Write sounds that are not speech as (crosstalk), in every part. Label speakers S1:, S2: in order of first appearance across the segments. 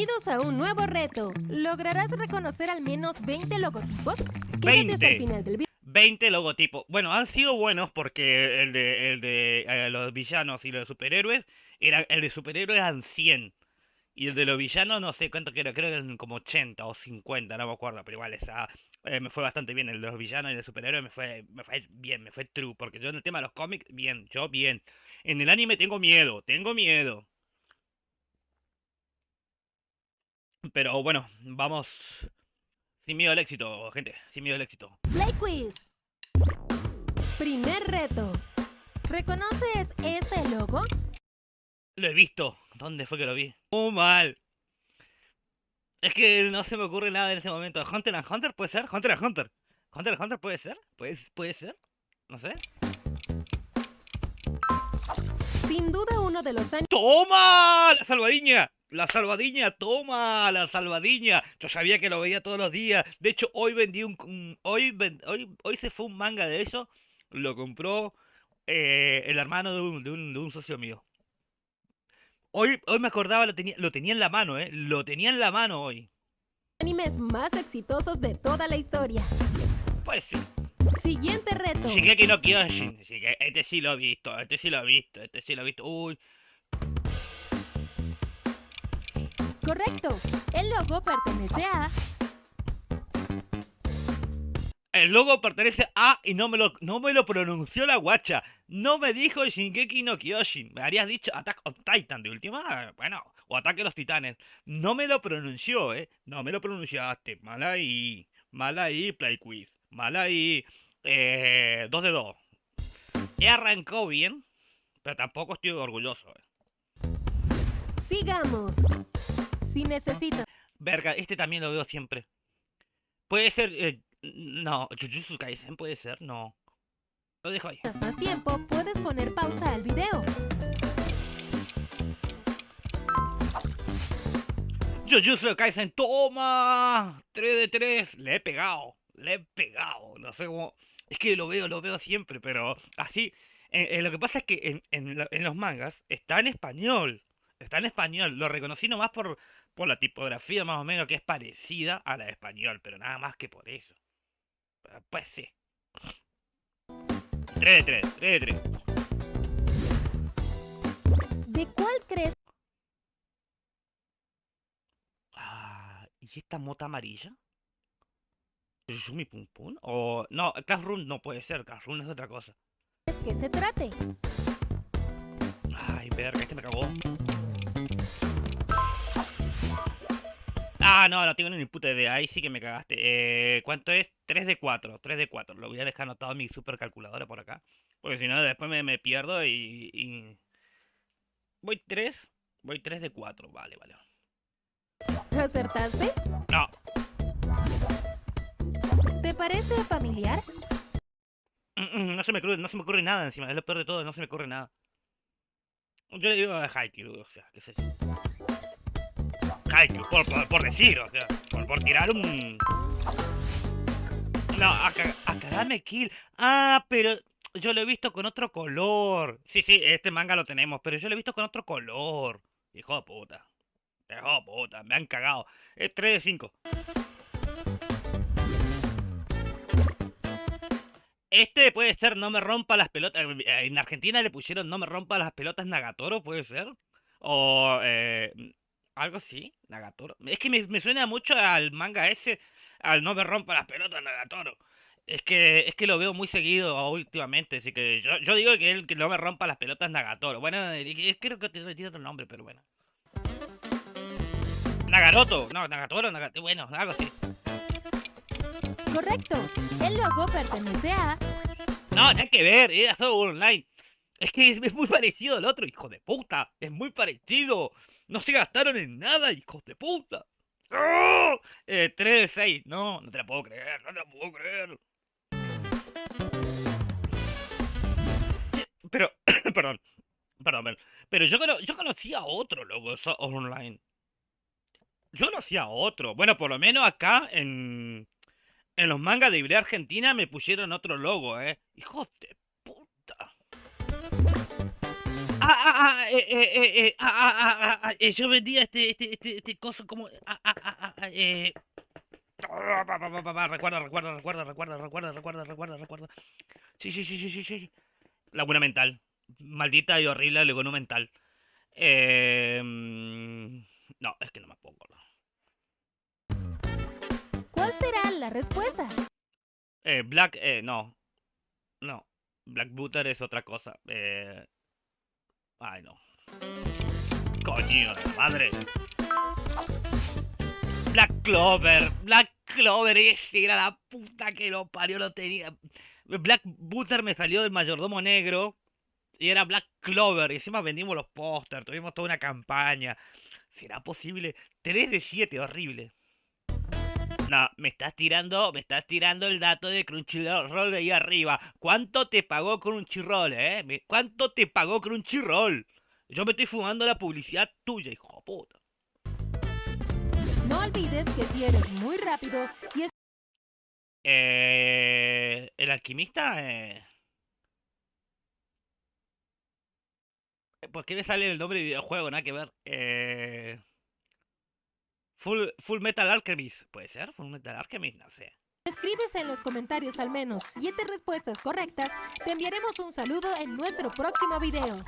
S1: Bienvenidos a un nuevo reto. ¿Lograrás reconocer al menos 20 logotipos? Quédate hasta el
S2: 20.
S1: final del video.
S2: 20 logotipos. Bueno, han sido buenos porque el de, el de eh, los villanos y los superhéroes, era, el de superhéroes eran 100. Y el de los villanos no sé cuánto era, creo que eran como 80 o 50, no me acuerdo, pero igual esa, eh, me fue bastante bien. El de los villanos y el de superhéroes me fue, me fue bien, me fue true. Porque yo en el tema de los cómics, bien, yo bien. En el anime tengo miedo, tengo miedo. Pero bueno, vamos sin miedo al éxito, gente, sin miedo al éxito.
S1: Play Quiz. Primer reto. ¿Reconoces este logo?
S2: Lo he visto. ¿Dónde fue que lo vi? Muy mal. Es que no se me ocurre nada en este momento. Hunter and Hunter puede ser. Hunter and Hunter. Hunter and Hunter puede ser. Puede, puede ser. No sé.
S1: Sin duda uno de los años
S2: ¡Toma! La salvadiña. La salvadiña, toma la salvadiña. Yo sabía que lo veía todos los días. De hecho, hoy vendí un. un- hoy, hoy, hoy se fue un manga de eso. Lo compró eh, el hermano de un, de, un, de un socio mío. Hoy, hoy me acordaba, lo tenía, lo tenía en la mano, ¿eh? Lo tenía en la mano hoy.
S1: animes más exitosos de toda la historia.
S2: Pues sí.
S1: Siguiente reto.
S2: Shigeki no Kyojin. Este sí lo he visto, este sí lo he visto, este sí lo he visto. Uy,
S1: Correcto. El logo pertenece a
S2: el logo pertenece a y no me lo, no me lo pronunció la guacha. No me dijo Shingeki no Kyojin. Me habrías dicho Attack on Titan de última. Bueno, o Ataque a los Titanes. No me lo pronunció, eh. No me lo pronunciaste. Mal ahí. Mal ahí, Play Quiz. Mal ahí. Eh, 2 de 2. He arrancado bien, pero tampoco estoy orgulloso. eh.
S1: Sigamos. Si necesitas
S2: Verga, este también lo veo siempre. Puede ser. eh, no, Jujutsu Kaisen puede ser, no. Lo dejo ahí.
S1: más tiempo, puedes poner pausa al video.
S2: Jujutsu Kaisen, toma. 3 de 3. Le he pegado. Le he pegado. No sé cómo. Es que lo veo, lo veo siempre, pero así. eh, eh, lo que pasa es que en, en la- en los mangas está en español. Está en español. Lo reconocí nomás por, por la tipografía más o menos que es parecida a la de español, pero nada más que por eso. Pues sí. 3 de 3, 3 de 3.
S1: ¿De cuál crees
S2: Ah, ¿y esta mota amarilla? ¿Yumi Pum Pum? O. No, Classroom no puede ser, Classroom es otra cosa.
S1: que se trate?
S2: Ay, verga, este me cagó. Ah, no, no tengo ni puta idea. Ahí sí que me cagaste. Eh, ¿Cuánto es? 3 de 4. 3 de 4. Lo voy a dejar anotado en mi supercalculadora por acá. Porque si no, después me, me pierdo y, y- Voy 3. Voy 3 de 4. Vale, vale.
S1: ¿Acertaste?
S2: No.
S1: ¿Te parece familiar?
S2: Mm, mm, No se me ocurre, no se me ocurre nada encima. Es lo peor de todo, no se me ocurre nada. Yo le digo a Haikyuu, o sea, qué sé yo. Por, decir, o sea, por, tirar un... No, Aka- Akagame Kill. Ah, pero yo lo he visto con otro color. Sí, sí, este manga lo tenemos, pero yo lo he visto con otro color. Hijo de puta. Hijo de puta, me han cagado. Es 3 de 5. Este puede ser No me rompa las pelotas. eh, En Argentina le pusieron No me rompa las pelotas Nagatoro, puede ser. O eh, algo así, Nagatoro. Es que me, me suena mucho al manga ese, al No me rompa las pelotas Nagatoro. Es que, es que lo veo muy seguido últimamente, así que yo, yo digo que él que no me rompa las pelotas Nagatoro. Bueno, eh, creo que tiene otro nombre, pero bueno. Nagaroto, no, Nagatoro, Nagatoro, bueno, algo así.
S1: Correcto. El logo pertenece a
S2: No, nada que ver, era Sword Online. Es que es, es muy parecido al otro, hijo de puta. Es muy parecido. No se gastaron en nada, hijos de puta. ¡Ah! Eh, 3 de 6. No, no te la puedo creer, no te la puedo creer. Pero, (coughs) perdón, perdón. Pero yo, yo conocía otro logo Online. Yo conocía otro. Bueno, por lo menos acá en, en los mangas de Ibrea Argentina me pusieron otro logo, eh. Hijos de yo vendía este, este, este, este coso como, eh, recuerda, recuerda, recuerda, recuerda, recuerda, recuerda, recuerda, recuerda. Sí, sí, sí, sí, sí, sí. Laguna mental. Maldita y horrible laguna mental. Eh, no, es que no me puedo acordar.
S1: ¿Cuál será la respuesta?
S2: Eh, Black, eh, no. No. Black Butter es otra cosa. Eh... Ay, no. Coño, madre. Black Clover. Black Clover. Ese era la puta que lo parió. Lo tenía. Black Butter me salió del mayordomo negro. Y era Black Clover. Y encima vendimos los pósters. Tuvimos toda una campaña. ¿Será posible? 3 de 7, horrible. No, me estás tirando, me estás tirando el dato de Crunchyroll de ahí arriba. ¿Cuánto te pagó Crunchyroll, eh? ¿Cuánto te pagó Crunchyroll? Yo me estoy fumando la publicidad tuya, hijo de puta.
S1: No olvides que si eres muy rápido y es
S2: Eh, el alquimista, eh... ¿Por qué me sale el nombre de videojuego? Nada que ver. Eh... Full, Full Metal Alchemist. ¿Puede ser? Full Metal Alchemist, no sé.
S1: escribes en los comentarios al menos 7 respuestas correctas, te enviaremos un saludo en nuestro próximo video.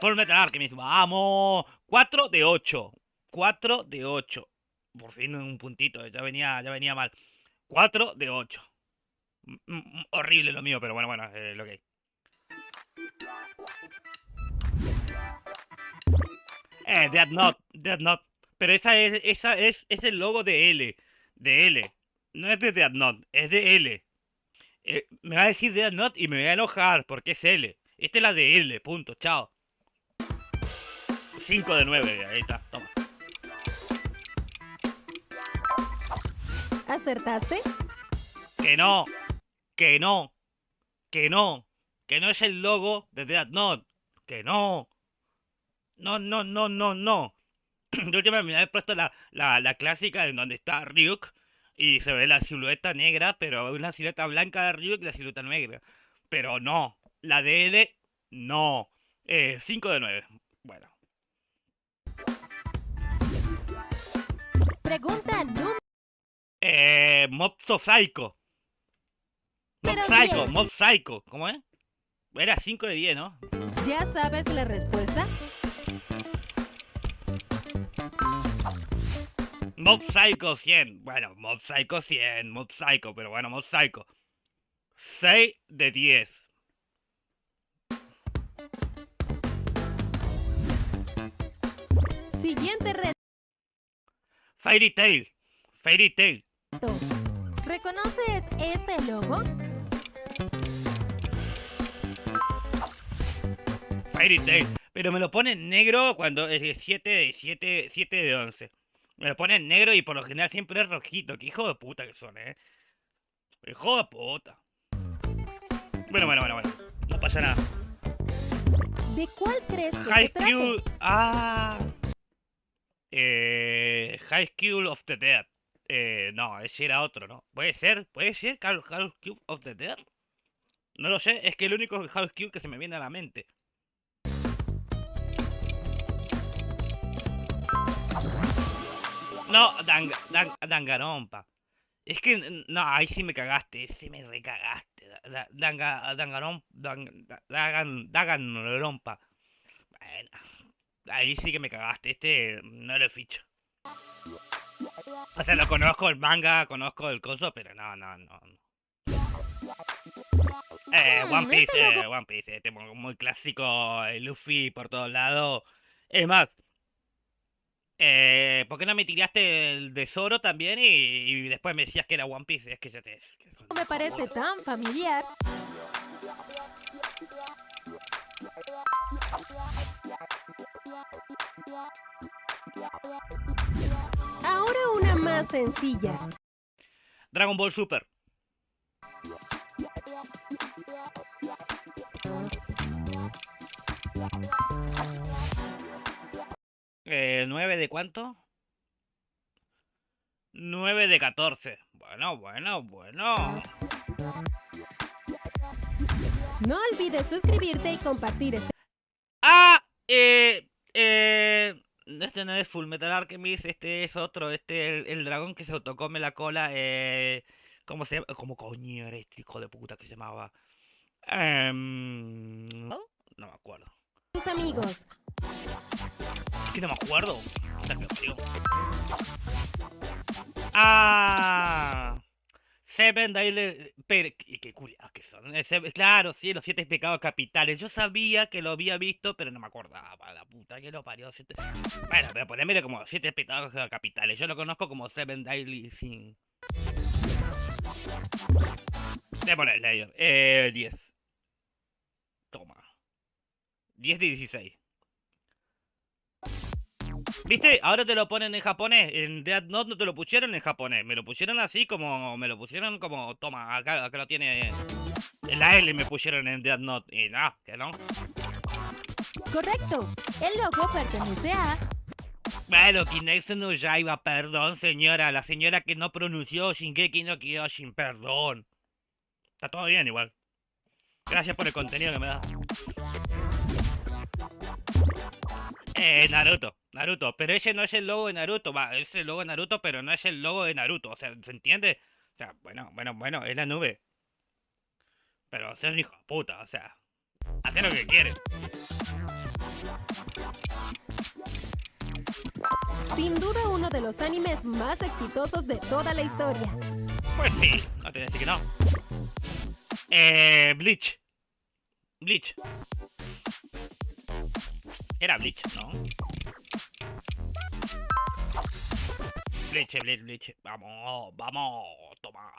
S2: Full Metal Alchemist, vamos. 4 de 8. 4 de 8. Por fin un puntito, ya venía, ya venía mal. 4 de 8. Mm, mm, horrible lo mío, pero bueno, bueno, eh, lo que hay. Eh, Death Note, Death Note. Pero esa es, esa es, es el logo de L. De L. No es de Death Note, es de L. Eh, me va a decir Death Note y me voy a enojar porque es L. Esta es la de L, punto, chao. 5 de 9, ahí está, toma.
S1: ¿Acertaste?
S2: Que no, que no, que no, que no es el logo de Death Note, que no. No, no, no, no, no. (clears throat) Yo última me había puesto la, la, la clásica en donde está Ryuk y se ve la silueta negra, pero una silueta blanca de Ryuk y la silueta negra. Pero no, la de L, no. 5 de 9. Bueno.
S1: Pregunta número
S2: Eh, Mob Psycho. Mob Psycho,
S1: 10.
S2: Mob Psycho. ¿Cómo es? Era 5 de 10, ¿no?
S1: ¿Ya sabes la respuesta?
S2: Mob Psycho 100. Bueno, Mob Psycho 100. Mob Psycho, pero bueno, Mob Psycho. 6 de 10.
S1: Siguiente reto.
S2: Fairy Tail. Fairy Tail.
S1: ¿Reconoces este logo?
S2: Fairy Tail. Pero me lo ponen negro cuando es 7 de 7, 7 de 11. Me lo ponen negro y por lo general siempre es rojito. Que hijo de puta que son, eh. Hijo de puta. Bueno, bueno, bueno, bueno. No pasa nada.
S1: ¿De cuál crees que
S2: High
S1: trata?
S2: School. Ah. Eh, High School of the Dead. Eh, no, ese era otro, ¿no? Puede ser, puede ser High School of the Dead. No lo sé, es que el único High School que se me viene a la mente. No, Dang, Dang. Es que, no, ahí sí me cagaste, sí me recagaste. Da- da- Danga, Dangaron, Dang, da- Dagan. Bueno, ahí sí que me cagaste, este no lo ficho. O sea, lo conozco el manga, conozco el coso, pero no, no, no. Eh,
S1: Mm,
S2: One Piece,
S1: este
S2: eh, One Piece, este muy, muy clásico, eh, Luffy por todos lados. Es más, eh, ¿por qué no me tiraste el de Zoro también y, y después me decías que era One Piece? Es que ya te...
S1: No me parece tan familiar. Ahora una más sencilla.
S2: Dragon Ball Super. Eh, ¿9 de cuánto? 9 de 14. Bueno, bueno, bueno.
S1: No olvides suscribirte y compartir este
S2: Ah, eh, eh, este no es Full Metal Alchemist, este es otro, este, el, el dragón que se autocome la cola, eh, ¿cómo se llama? ¿Cómo coño era este hijo de puta que se llamaba? Em, ¿no? no me acuerdo.
S1: Amigos.
S2: Es que no me acuerdo. O sea, que parió. Ah. Seven Daily... Pero, qué, qué culiados que son. eh, claro, sí, los siete pecados capitales. Yo sabía que lo había visto, pero no me acordaba. La puta que lo parió. Siete... Bueno, pero ponémele como siete pecados capitales. Yo lo conozco como Seven Daily Sin. Démosle, Slayer. Eh, 10. Toma. 10 de 16. ¿Viste? Ahora te lo ponen en japonés. En Death Note no te lo pusieron en japonés. Me lo pusieron así como. Me lo pusieron como. Toma, acá, acá lo tiene. En la L me pusieron en Death Note. Y no, que no.
S1: Correcto. El logo pertenece a...
S2: Bueno, Kinesu no Yaiba, perdón, señora. La señora que no pronunció Shingeki no Kyojin, perdón. Está todo bien igual. Gracias por el contenido que me da. Eh, Naruto, Naruto, pero ese no es el logo de Naruto, va, es el logo de Naruto, pero no es el logo de Naruto, o sea, ¿se entiende? O sea, bueno, bueno, bueno, es la nube. Pero es un hijo de puta, o sea, hace lo que quiere.
S1: Sin duda uno de los animes más exitosos de toda la historia.
S2: Pues sí, no te voy a decir que no. Eh, Bleach. Bleach. Era Bleach, ¿no? Bleach, Bleach, Bleach. Vamos, vamos. Toma.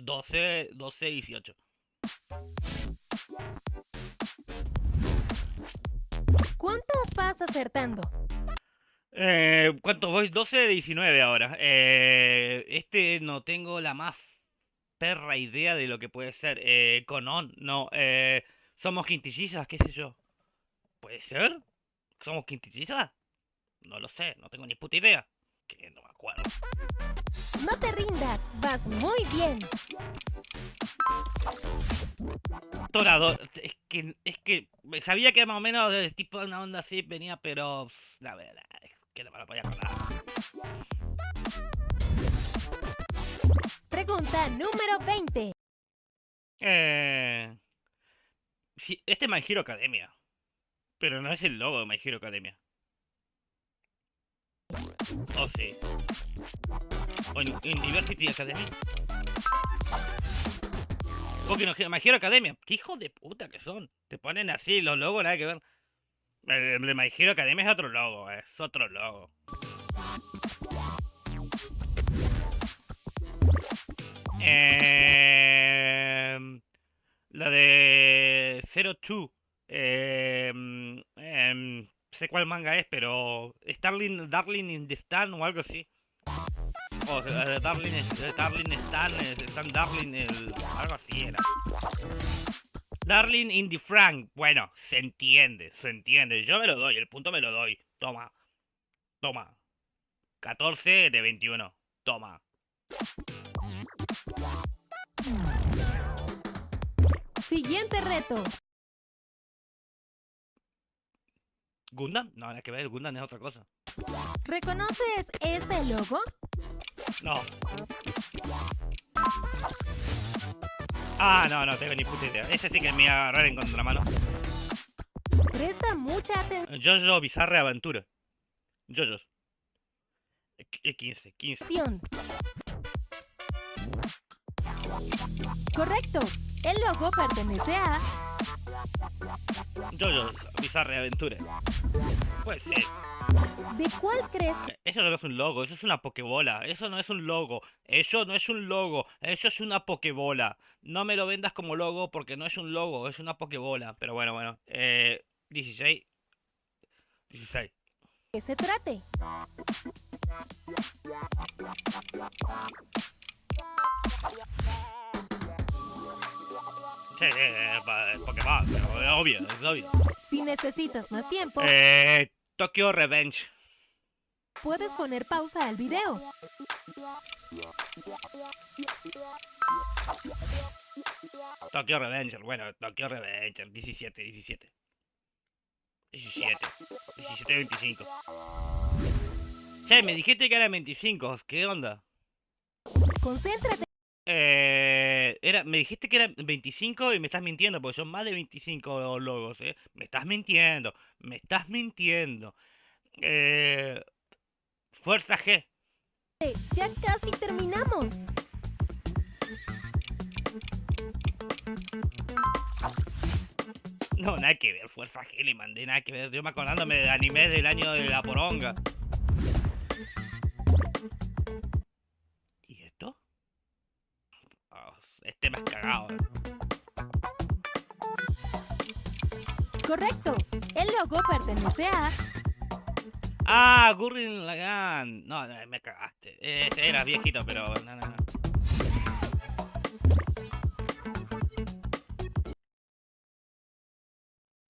S2: 12, 12, 18.
S1: ¿Cuántas vas acertando?
S2: Eh, ¿cuánto voy? 12 de 19 ahora. Eh, este no tengo la más perra idea de lo que puede ser. Eh, Conon, no. Eh, somos quintillizas, qué sé yo. ¿Puede ser? ¿Somos quintillizas? No lo sé, no tengo ni puta idea. Que no me acuerdo.
S1: No te rindas, vas muy bien.
S2: Torador, es que, es que sabía que más o menos el tipo de una onda así venía, pero la verdad es que no me lo podía acordar.
S1: Pregunta número 20.
S2: Eh... Sí, este es My Hero Academia. Pero no es el logo de My Hero Academia. Oh, sí. O en, University Academy. Porque no, My Hero Academia. ¿Qué hijos de puta que son? Te ponen así los logos, nada que ver. El de My Hero Academia es otro logo, es otro logo. Eh, la de 02. Eh, sé cuál manga es, pero Starling, Darling in the Stan o algo así. O eh, Darling, eh, Darling Stan, eh, Stan Darling, el, algo así era. Darling in the Frank. Bueno, se entiende, se entiende. Yo me lo doy, el punto me lo doy. Toma. Toma. 14 de 21. Toma.
S1: Siguiente reto.
S2: ¿Gundam? No, nada que ver, Gundam es otra cosa.
S1: ¿Reconoces este logo?
S2: No. Ah, no, no tengo ni puta idea. Ese sí que me iba a agarrar en contramano.
S1: Presta mucha atención.
S2: Jojo Bizarre Aventura. Jojos. Eh, 15, 15.
S1: Correcto. El logo pertenece a...
S2: Jojo Bizarre Aventura. Pues ser.
S1: ¿De cuál crees?
S2: Eso no es un logo, eso es una pokebola. Eso no es un logo. Eso no es un logo. Eso es una pokebola. No me lo vendas como logo porque no es un logo, es una pokebola. Pero bueno, bueno. Eh, 16. 16.
S1: que se trate? (laughs)
S2: Eh, Pokémon, obvio, es obvio.
S1: Si necesitas más tiempo,
S2: Eh, Tokyo Revenge.
S1: puedes poner pausa al video.
S2: Tokyo Revenger, bueno, Tokyo Revenger, 17, 17. 17. 17 25. Che, me dijiste que eran 25. ¿Qué onda?
S1: Concéntrate.
S2: Eh, era, me dijiste que eran 25 y me estás mintiendo, porque son más de 25 logos, ¿eh? Me estás mintiendo, me estás mintiendo. Eh, Fuerza G.
S1: Ya casi terminamos.
S2: No, nada que ver, Fuerza G le mandé, nada que ver. Yo me acordándome de anime del año de la poronga.
S1: Pertenece a...
S2: Ah, Gurren Lagann. No, me cagaste. Eh, era viejito, pero no, no.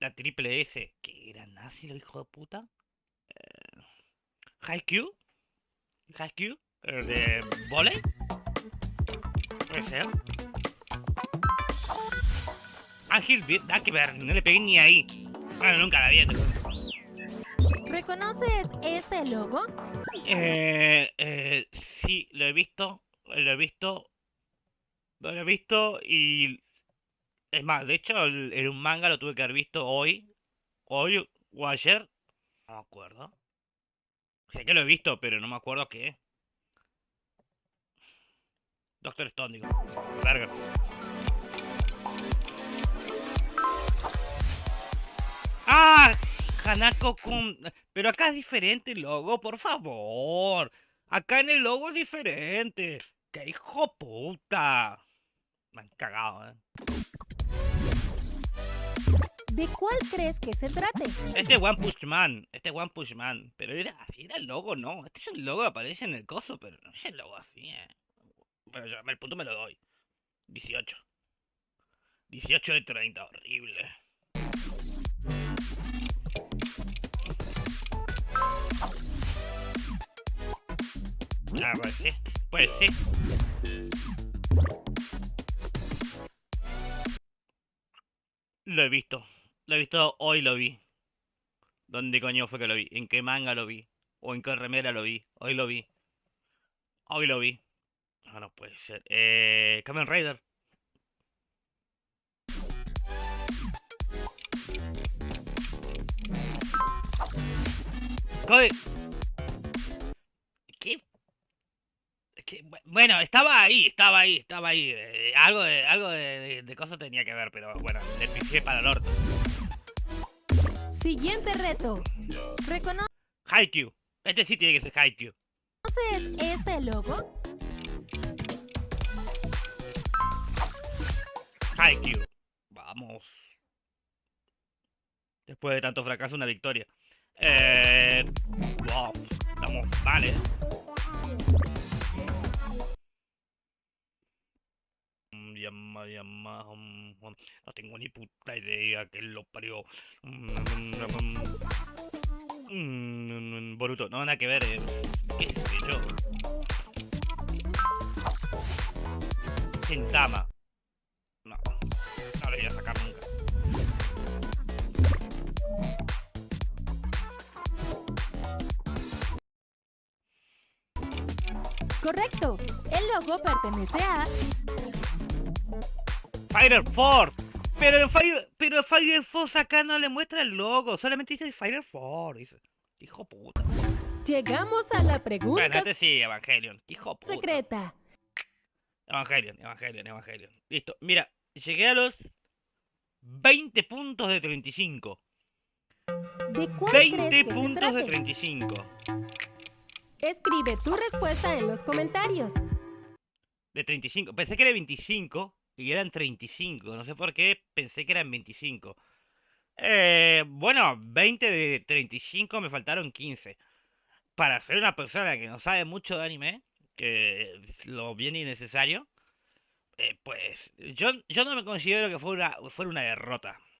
S2: La triple S. ¿Qué era nazi, lo hijo de puta? Eh, Haikyuu. Haikyuu. ¿De volei? Puede ser. Ángel nada que ver, no le pegué ni ahí. Bueno, nunca la vi.
S1: ¿Reconoces este logo?
S2: Eh, eh, sí, lo he visto, lo he visto, lo he visto y es más, de hecho, en un manga lo tuve que haber visto hoy, hoy o ayer, no me acuerdo. Sé que lo he visto, pero no me acuerdo qué. Doctor Stone, digo. Verga. Hanako. Pero acá es diferente el logo, por favor. Acá en el logo es diferente. ¡Qué hijo puta! Me han cagado, eh.
S1: ¿De cuál crees que se trate?
S2: Este One Punch Man, este One Punch Man. Pero era así, era el logo, no. Este es el logo que aparece en el coso, pero no es el logo así, eh. Pero yo, el punto me lo doy. 18. 18 de 30, horrible. Ah, pues sí, pues sí. Lo he visto. Lo he visto hoy, lo vi. ¿Dónde coño fue que lo vi? ¿En qué manga lo vi? ¿O en qué remera lo vi? Hoy lo vi. Hoy lo vi. No, no puede ser. Eh, Kamen Rider. Bueno, estaba ahí, estaba ahí, estaba ahí. eh, algo de, algo de, de, de cosas tenía que ver, pero bueno, le pisé para el orto.
S1: Siguiente reto. ¿Reconoces
S2: Haikyuu. Este sí tiene que ser Haikyuu.
S1: este logo?
S2: Haikyuu. Vamos. Después de tanto fracaso, una victoria. Eh. Wow. Estamos mal, eh. Llama, llama, mm, mm, no tengo ni puta idea que lo parió. Mm, Boruto, no, nada que ver, eh. ¿Qué. No, no lo voy a sacar nunca.
S1: Correcto. El logo pertenece a...
S2: Fire Force. Pero en Fire, pero Fire Force acá no le muestra el logo, solamente dice Fire Force. Dice, hijo puta.
S1: Llegamos a la pregunta
S2: sí, Evangelion. Hijo puta.
S1: secreta.
S2: Evangelion, Evangelion, Evangelion. Listo. Mira, llegué a los 20 puntos de 35.
S1: ¿De cuál crees
S2: 20
S1: que se
S2: puntos de
S1: trate?
S2: 35.
S1: Escribe tu respuesta en los comentarios.
S2: De 35. Pensé que era 25 y eran 35. No sé por qué pensé que eran 25. Eh, bueno, 20 de 35 me faltaron 15. Para ser una persona que no sabe mucho de anime, que lo bien innecesario, eh, pues yo, yo no me considero que fuera, fuera una derrota.